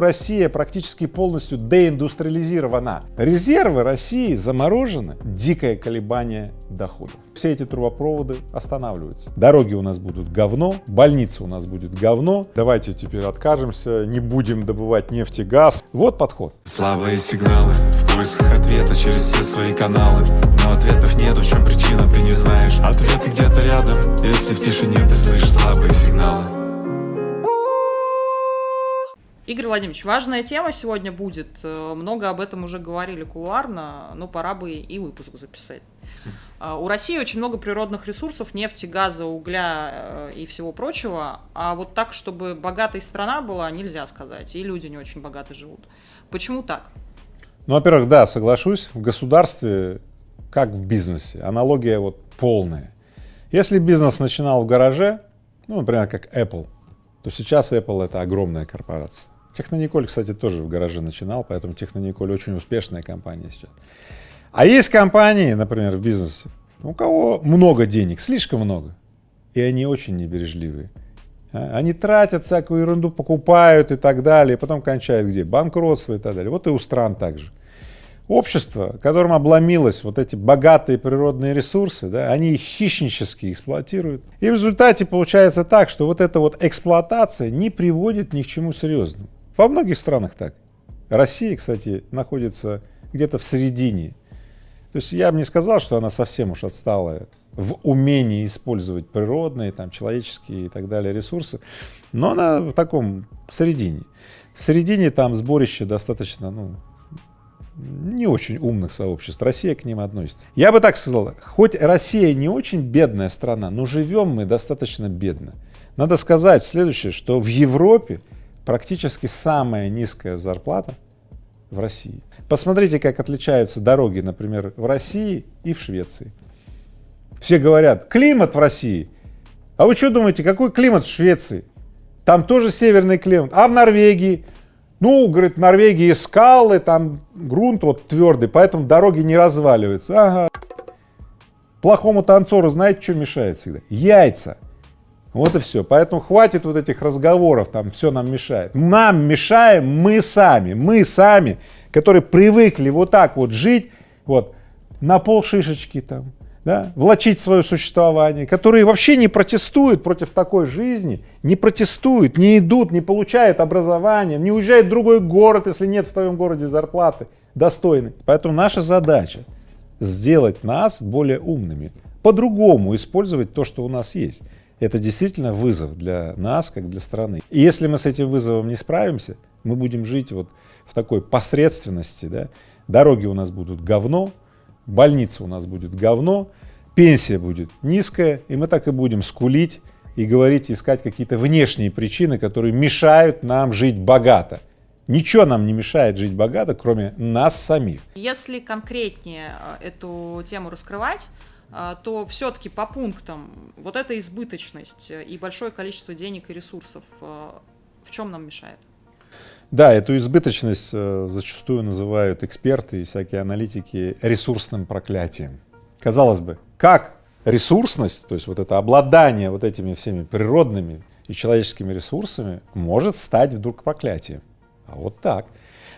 Россия практически полностью деиндустриализирована. Резервы России заморожены. Дикое колебание доходов. Все эти трубопроводы останавливаются. Дороги у нас будут говно, больницы у нас будет говно. Давайте теперь откажемся, не будем добывать нефть и газ. Вот подход. Слабые сигналы в поисках ответа через все свои каналы. Но ответов нет, в чем причина, ты не знаешь. Ответы где-то рядом, если в тишине ты слышишь слабые сигналы. Игорь Владимирович, важная тема сегодня будет. Э, много об этом уже говорили кулуарно, но пора бы и выпуск записать. А, у России очень много природных ресурсов, нефти, газа, угля э, и всего прочего. А вот так, чтобы богатой страна была, нельзя сказать. И люди не очень богато живут. Почему так? Ну, во-первых, да, соглашусь. В государстве, как в бизнесе, аналогия вот полная. Если бизнес начинал в гараже, ну, например, как Apple, то сейчас Apple это огромная корпорация. Технониколь, кстати, тоже в гараже начинал, поэтому Технониколь очень успешная компания сейчас. А есть компании, например, в бизнесе, у кого много денег, слишком много, и они очень небережливые. А, они тратят всякую ерунду, покупают и так далее, потом кончают где? Банкротство и так далее. Вот и у стран также. Общество, которым обломилось вот эти богатые природные ресурсы, да, они их хищнически эксплуатируют. И в результате получается так, что вот эта вот эксплуатация не приводит ни к чему серьезному. Во многих странах так. Россия, кстати, находится где-то в середине. То есть я бы не сказал, что она совсем уж отстала в умении использовать природные, там, человеческие и так далее ресурсы, но она в таком середине. В середине там сборище достаточно, ну, не очень умных сообществ. Россия к ним относится. Я бы так сказал, хоть Россия не очень бедная страна, но живем мы достаточно бедно. Надо сказать следующее, что в Европе практически самая низкая зарплата в России. Посмотрите, как отличаются дороги, например, в России и в Швеции. Все говорят, климат в России. А вы что думаете, какой климат в Швеции? Там тоже северный климат. А в Норвегии? Ну, говорит, в Норвегии скалы, там грунт вот твердый, поэтому дороги не разваливаются. Ага. Плохому танцору знаете, что мешает всегда? Яйца. Вот и все. Поэтому хватит вот этих разговоров, там все нам мешает. Нам мешаем мы сами, мы сами, которые привыкли вот так вот жить, вот, на пол шишечки там, да, влачить свое существование, которые вообще не протестуют против такой жизни, не протестуют, не идут, не получают образование, не уезжают в другой город, если нет в твоем городе зарплаты достойной. Поэтому наша задача сделать нас более умными, по-другому использовать то, что у нас есть это действительно вызов для нас, как для страны. И если мы с этим вызовом не справимся, мы будем жить вот в такой посредственности, да, дороги у нас будут говно, больница у нас будет говно, пенсия будет низкая, и мы так и будем скулить и говорить, искать какие-то внешние причины, которые мешают нам жить богато. Ничего нам не мешает жить богато, кроме нас самих. Если конкретнее э, эту тему раскрывать, то все-таки по пунктам вот эта избыточность и большое количество денег и ресурсов а, в чем нам мешает? Да, эту избыточность э, зачастую называют эксперты и всякие аналитики ресурсным проклятием. Казалось бы, как ресурсность, то есть вот это обладание вот этими всеми природными и человеческими ресурсами может стать вдруг проклятием? А вот так.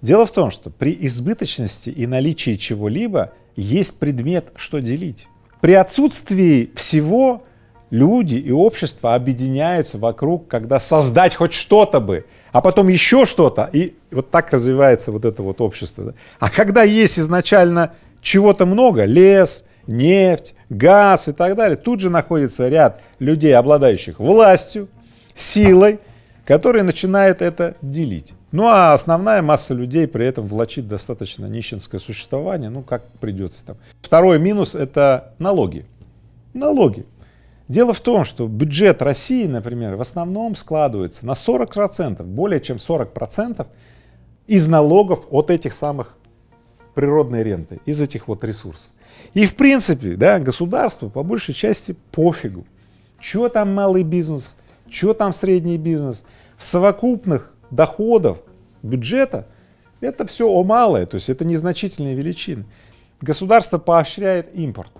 Дело в том, что при избыточности и наличии чего-либо есть предмет, что делить. При отсутствии всего люди и общество объединяются вокруг, когда создать хоть что-то бы, а потом еще что-то, и вот так развивается вот это вот общество. А когда есть изначально чего-то много, лес, нефть, газ и так далее, тут же находится ряд людей, обладающих властью, силой, которые начинают это делить. Ну а основная масса людей при этом влачит достаточно нищенское существование, ну как придется там. Второй минус это налоги. Налоги. Дело в том, что бюджет России, например, в основном складывается на 40%, более чем 40% из налогов от этих самых природной ренты, из этих вот ресурсов. И в принципе, да, государству по большей части пофигу, что там малый бизнес, что там средний бизнес. В совокупных доходов бюджета, это все о малое, то есть это незначительные величины. Государство поощряет импорт.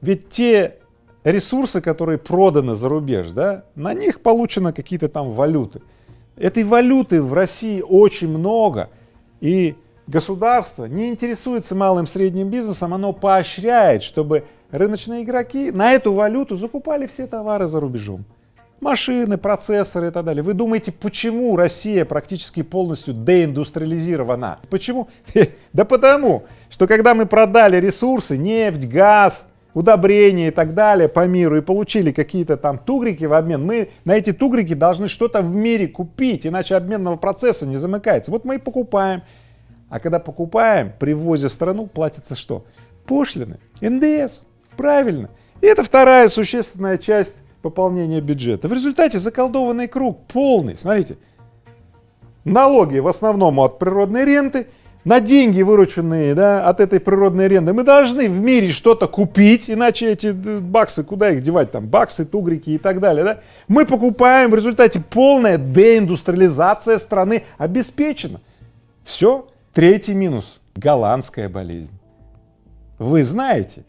Ведь те ресурсы, которые проданы за рубеж, да, на них получены какие-то там валюты. Этой валюты в России очень много, и государство не интересуется малым средним бизнесом, оно поощряет, чтобы рыночные игроки на эту валюту закупали все товары за рубежом. Машины, процессоры и так далее. Вы думаете, почему Россия практически полностью деиндустриализирована? Почему? Да потому, что когда мы продали ресурсы, нефть, газ, удобрения и так далее по миру и получили какие-то там тугрики в обмен, мы на эти тугрики должны что-то в мире купить, иначе обменного процесса не замыкается. Вот мы и покупаем. А когда покупаем, привозя в страну, платится что? Пошлины, НДС. Правильно. И это вторая существенная часть пополнения бюджета. В результате заколдованный круг полный. Смотрите, налоги в основном от природной ренты, на деньги, вырученные да, от этой природной ренты, мы должны в мире что-то купить, иначе эти э, баксы, куда их девать, там, баксы, тугрики и так далее. Да? Мы покупаем, в результате полная деиндустриализация страны обеспечена. Все. Третий минус – голландская болезнь. Вы знаете,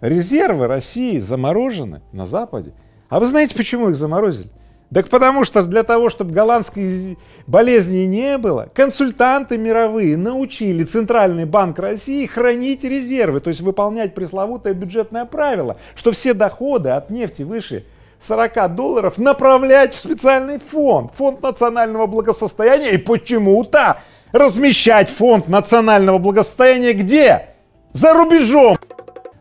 Резервы России заморожены на Западе. А вы знаете, почему их заморозили? Так потому что для того, чтобы голландской болезни не было, консультанты мировые научили Центральный банк России хранить резервы, то есть выполнять пресловутое бюджетное правило, что все доходы от нефти выше 40 долларов направлять в специальный фонд, фонд национального благосостояния, и почему-то размещать фонд национального благосостояния где? За рубежом!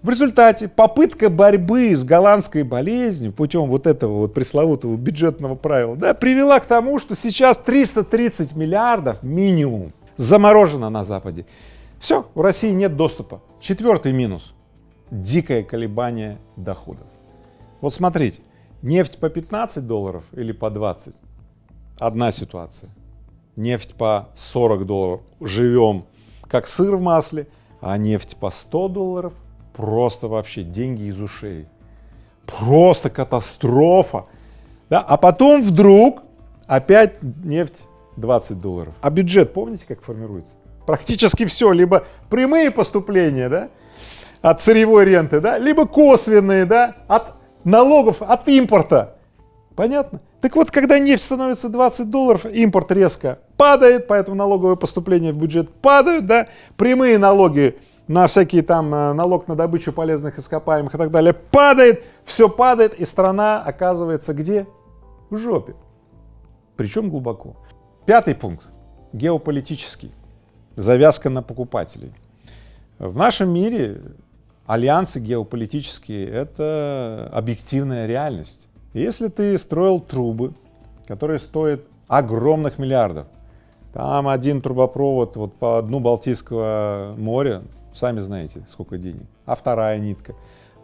В результате попытка борьбы с голландской болезнью путем вот этого вот пресловутого бюджетного правила да, привела к тому, что сейчас 330 миллиардов минимум заморожено на Западе. Все, у России нет доступа. Четвертый минус – дикое колебание доходов. Вот смотрите, нефть по 15 долларов или по 20 – одна ситуация. Нефть по 40 долларов – живем как сыр в масле, а нефть по 100 долларов – просто вообще деньги из ушей. Просто катастрофа. Да? А потом вдруг опять нефть 20 долларов. А бюджет, помните, как формируется? Практически все, либо прямые поступления да, от сырьевой ренты, да, либо косвенные да, от налогов, от импорта. Понятно? Так вот, когда нефть становится 20 долларов, импорт резко падает, поэтому налоговые поступления в бюджет падают, да, прямые налоги на всякие там э, налог на добычу полезных ископаемых и так далее, падает, все падает, и страна оказывается где? В жопе. Причем глубоко. Пятый пункт. Геополитический. Завязка на покупателей. В нашем мире альянсы геополитические — это объективная реальность. Если ты строил трубы, которые стоят огромных миллиардов, там один трубопровод вот по дну Балтийского моря сами знаете, сколько денег. А вторая нитка,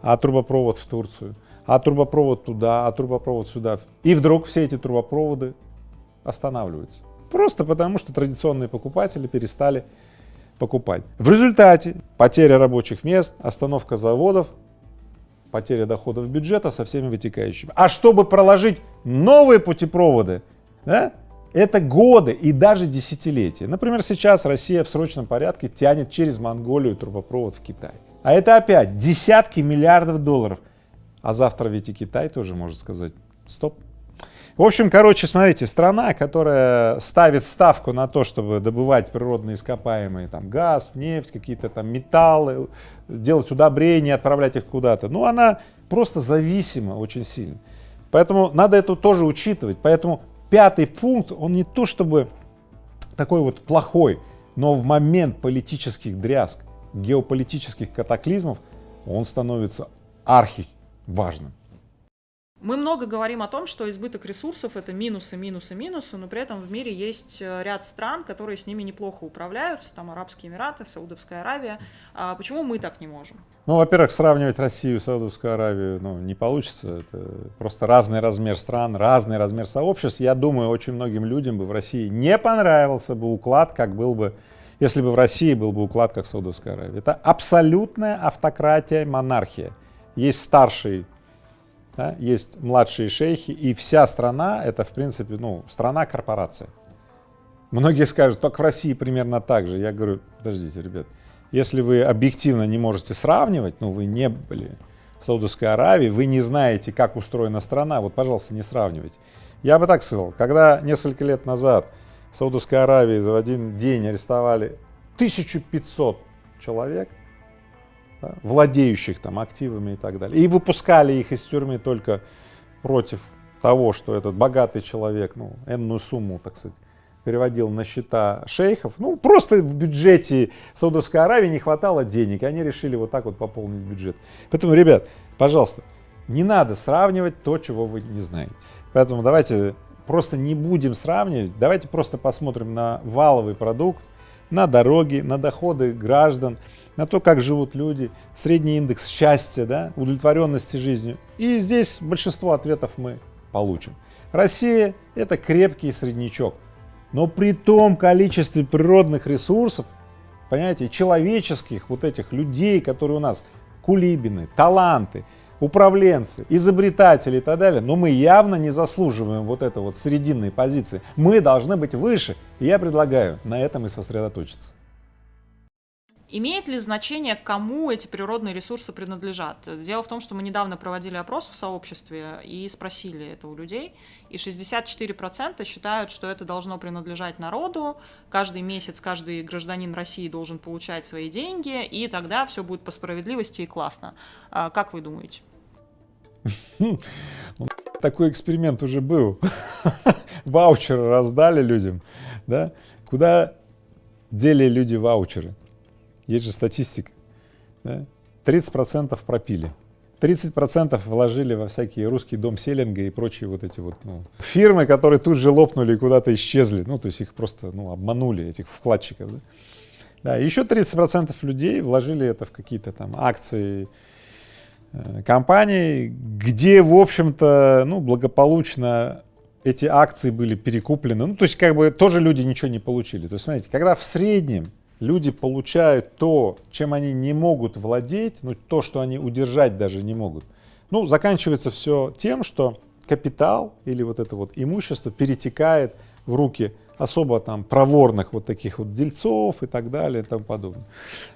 а трубопровод в Турцию, а трубопровод туда, а трубопровод сюда. И вдруг все эти трубопроводы останавливаются. Просто потому, что традиционные покупатели перестали покупать. В результате потеря рабочих мест, остановка заводов, потеря доходов бюджета со всеми вытекающими. А чтобы проложить новые путепроводы, да, это годы и даже десятилетия. Например, сейчас Россия в срочном порядке тянет через Монголию трубопровод в Китай. А это опять десятки миллиардов долларов. А завтра ведь и Китай тоже может сказать стоп. В общем, короче, смотрите, страна, которая ставит ставку на то, чтобы добывать природные ископаемые, там, газ, нефть, какие-то там металлы, делать удобрения, отправлять их куда-то, ну, она просто зависима очень сильно. Поэтому надо это тоже учитывать. Поэтому пятый пункт, он не то чтобы такой вот плохой, но в момент политических дрязг, геополитических катаклизмов он становится архи важным. Мы много говорим о том, что избыток ресурсов это минусы, минусы, минусы, но при этом в мире есть э, ряд стран, которые с ними неплохо управляются, там Арабские Эмираты, Саудовская Аравия. А почему мы так не можем? Ну, во-первых, сравнивать Россию и Саудовскую Аравию ну, не получится. Это просто разный размер стран, разный размер сообществ. Я думаю, очень многим людям бы в России не понравился бы уклад, как был бы, если бы в России был бы уклад, как в Саудовской Аравии. Это абсолютная автократия, монархия. Есть старший да, есть младшие шейхи, и вся страна это, в принципе, ну, страна-корпорация. Многие скажут, только в России примерно так же. Я говорю, подождите, ребят, если вы объективно не можете сравнивать, ну, вы не были в Саудовской Аравии, вы не знаете, как устроена страна, вот, пожалуйста, не сравнивайте. Я бы так сказал, когда несколько лет назад в Саудовской Аравии в один день арестовали 1500 человек, да, владеющих там активами и так далее, и выпускали их из тюрьмы только против того, что этот богатый человек, ну, энную сумму, так сказать, переводил на счета шейхов. Ну, просто в бюджете Саудовской Аравии не хватало денег, и они решили вот так вот пополнить бюджет. Поэтому, ребят, пожалуйста, не надо сравнивать то, чего вы не знаете. Поэтому давайте просто не будем сравнивать, давайте просто посмотрим на валовый продукт, на дороги, на доходы граждан, на то, как живут люди, средний индекс счастья, да, удовлетворенности жизнью. И здесь большинство ответов мы получим. Россия – это крепкий среднячок. Но при том количестве природных ресурсов, понимаете, человеческих вот этих людей, которые у нас, кулибины, таланты, управленцы, изобретатели и так далее, но мы явно не заслуживаем вот этой вот срединной позиции. Мы должны быть выше, и я предлагаю на этом и сосредоточиться. Имеет ли значение, кому эти природные ресурсы принадлежат? Дело в том, что мы недавно проводили опрос в сообществе и спросили это у людей, и 64% считают, что это должно принадлежать народу, каждый месяц каждый гражданин России должен получать свои деньги, и тогда все будет по справедливости и классно. А как вы думаете? Такой эксперимент уже был. Ваучеры раздали людям, да? Куда дели люди ваучеры? Есть же статистика. Да? 30% пропили. 30% вложили во всякие русский дом селлинга и прочие вот эти вот ну, фирмы, которые тут же лопнули и куда-то исчезли. Ну, то есть их просто ну, обманули, этих вкладчиков. Да? Да, еще 30% людей вложили это в какие-то там акции компаний, где, в общем-то, ну, благополучно эти акции были перекуплены. Ну, то есть, как бы, тоже люди ничего не получили. То есть, смотрите, когда в среднем люди получают то, чем они не могут владеть, ну то, что они удержать даже не могут. Ну, заканчивается все тем, что капитал или вот это вот имущество перетекает в руки особо там проворных вот таких вот дельцов и так далее и тому подобное.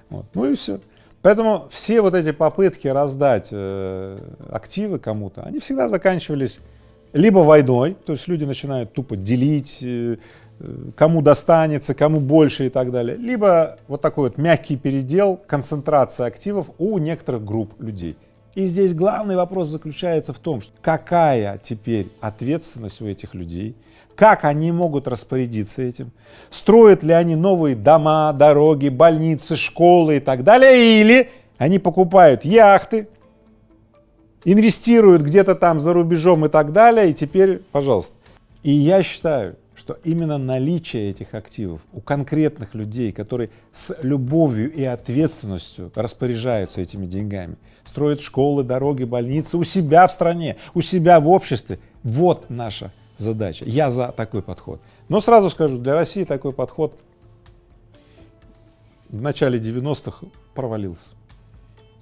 Вот. Ну и все. Поэтому все вот эти попытки раздать э, активы кому-то, они всегда заканчивались либо войной, то есть люди начинают тупо делить, э, кому достанется, кому больше и так далее. Либо вот такой вот мягкий передел, концентрация активов у некоторых групп людей. И здесь главный вопрос заключается в том, что какая теперь ответственность у этих людей, как они могут распорядиться этим, строят ли они новые дома, дороги, больницы, школы и так далее, или они покупают яхты, инвестируют где-то там за рубежом и так далее, и теперь, пожалуйста. И я считаю, что именно наличие этих активов у конкретных людей, которые с любовью и ответственностью распоряжаются этими деньгами, строят школы, дороги, больницы у себя в стране, у себя в обществе, вот наша задача. Я за такой подход. Но сразу скажу, для России такой подход в начале 90-х провалился.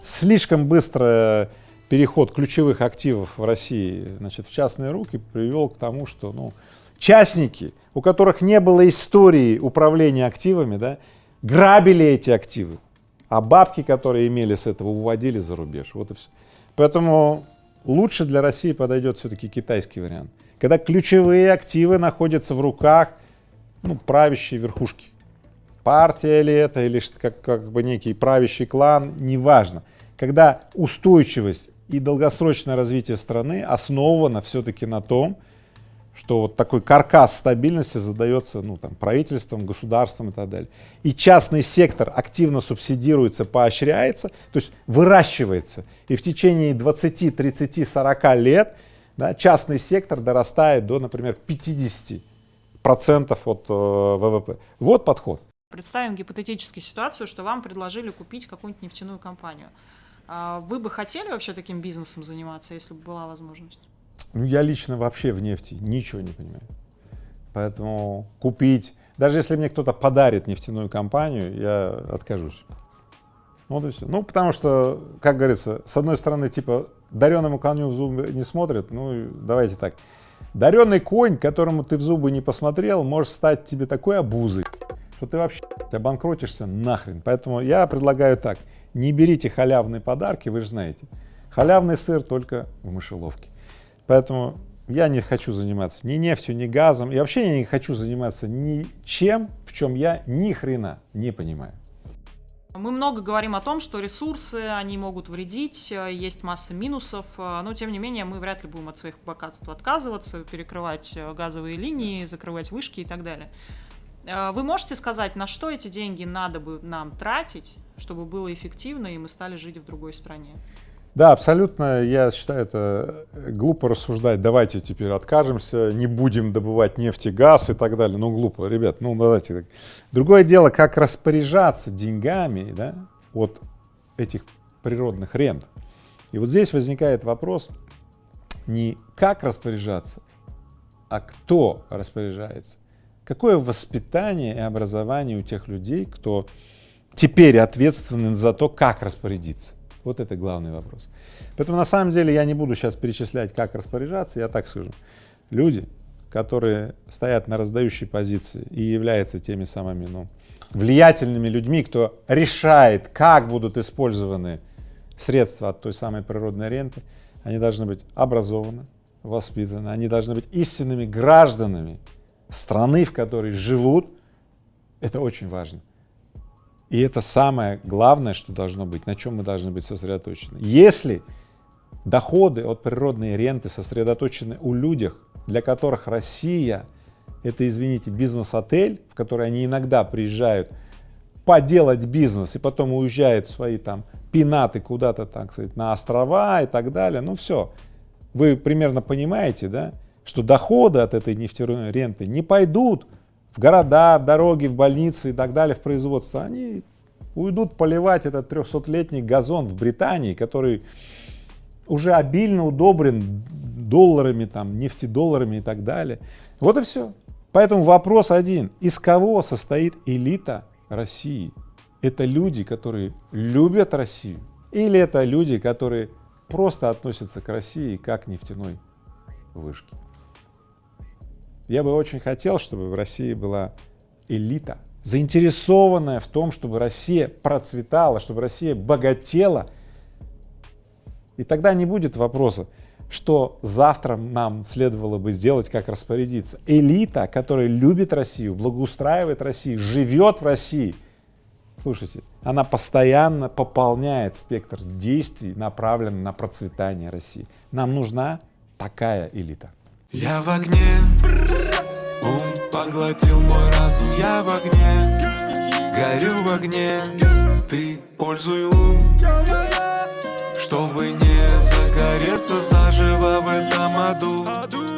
Слишком быстро переход ключевых активов в России значит, в частные руки привел к тому, что ну, частники, у которых не было истории управления активами, да, грабили эти активы, а бабки, которые имели с этого, уводили за рубеж. Вот и все. Поэтому лучше для России подойдет все-таки китайский вариант, когда ключевые активы находятся в руках ну, правящей верхушки. Партия ли это, или как, как бы некий правящий клан, неважно. Когда устойчивость и долгосрочное развитие страны основано все-таки на том, что вот такой каркас стабильности задается ну, там, правительством, государством и так далее. И частный сектор активно субсидируется, поощряется, то есть выращивается. И в течение 20, 30, 40 лет да, частный сектор дорастает до, например, 50 процентов от э, ВВП. Вот подход. Представим гипотетическую ситуацию, что вам предложили купить какую-нибудь нефтяную компанию. А вы бы хотели вообще таким бизнесом заниматься, если бы была возможность? Ну, я лично вообще в нефти ничего не понимаю. Поэтому купить, даже если мне кто-то подарит нефтяную компанию, я откажусь. Вот и все. Ну, потому что, как говорится, с одной стороны, типа, дареному коню в зубы не смотрят, ну, давайте так. Даренный конь, которому ты в зубы не посмотрел, может стать тебе такой обузой, что ты вообще обанкротишься нахрен. Поэтому я предлагаю так, не берите халявные подарки, вы же знаете. Халявный сыр только в мышеловке. Поэтому я не хочу заниматься ни нефтью, ни газом, и вообще я не хочу заниматься ничем, в чем я ни хрена не понимаю. Мы много говорим о том, что ресурсы, они могут вредить, э, есть масса минусов, э, но тем не менее мы вряд ли будем от своих богатств отказываться, перекрывать э, газовые линии, закрывать вышки и так далее. Вы можете сказать, на что эти деньги надо бы нам тратить, чтобы было эффективно и мы стали жить в другой стране? Да, абсолютно, я считаю, это глупо рассуждать, давайте теперь откажемся, не будем добывать нефть и газ и так далее. Ну, глупо, ребят, ну давайте. Другое дело, как распоряжаться деньгами да, от этих природных рент. И вот здесь возникает вопрос не как распоряжаться, а кто распоряжается. Какое воспитание и образование у тех людей, кто теперь ответственен за то, как распорядиться. Вот это главный вопрос. Поэтому на самом деле я не буду сейчас перечислять, как распоряжаться, я так скажу. Люди, которые стоят на раздающей позиции и являются теми самыми ну, влиятельными людьми, кто решает, как будут использованы средства от той самой природной ренты, они должны быть образованы, воспитаны, они должны быть истинными гражданами страны, в которой живут. Это очень важно. И это самое главное, что должно быть, на чем мы должны быть сосредоточены. Если доходы от природной ренты сосредоточены у людях, для которых Россия — это, извините, бизнес-отель, в который они иногда приезжают поделать бизнес и потом уезжают в свои там пинаты куда-то, так сказать, на острова и так далее, ну все. Вы примерно понимаете, да, что доходы от этой нефтяной ренты не пойдут в города, в дороги, в больницы и так далее, в производство, они уйдут поливать этот 300-летний газон в Британии, который уже обильно удобрен долларами, там, нефтедолларами и так далее. Вот и все. Поэтому вопрос один. Из кого состоит элита России? Это люди, которые любят Россию? Или это люди, которые просто относятся к России как к нефтяной вышке? Я бы очень хотел, чтобы в России была элита, заинтересованная в том, чтобы Россия процветала, чтобы Россия богатела. И тогда не будет вопроса, что завтра нам следовало бы сделать, как распорядиться. Элита, которая любит Россию, благоустраивает Россию, живет в России, слушайте, она постоянно пополняет спектр действий, направленный на процветание России. Нам нужна такая элита. Я в огне, ум поглотил мой разум. Я в огне, горю в огне. Ты пользуй лун, чтобы не загореться заживо в этом аду